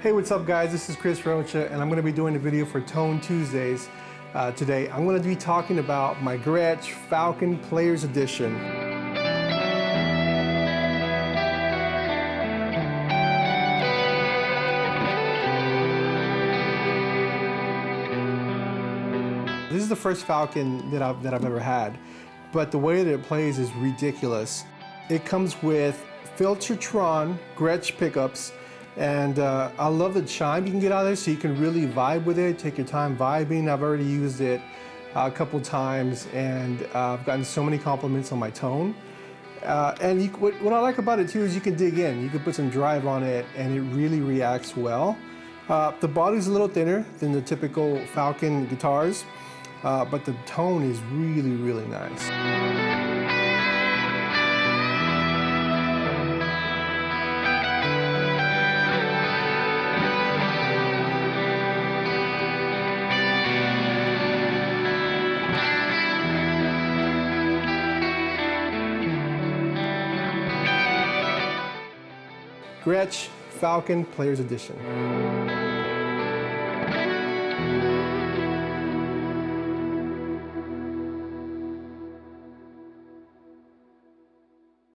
Hey, what's up guys? This is Chris Rocha and I'm going to be doing a video for Tone Tuesdays uh, today. I'm going to be talking about my Gretsch Falcon Players Edition. This is the first Falcon that I've, that I've ever had, but the way that it plays is ridiculous. It comes with Filtertron Gretsch pickups, and uh, I love the chime you can get out of there so you can really vibe with it, take your time vibing. I've already used it uh, a couple times and uh, I've gotten so many compliments on my tone. Uh, and you, what, what, I like about it too is you can dig in. You can put some drive on it and it really reacts well. Uh, the body's a little thinner than the typical Falcon guitars, uh, but the tone is really, really nice. Gretsch Falcon Players Edition.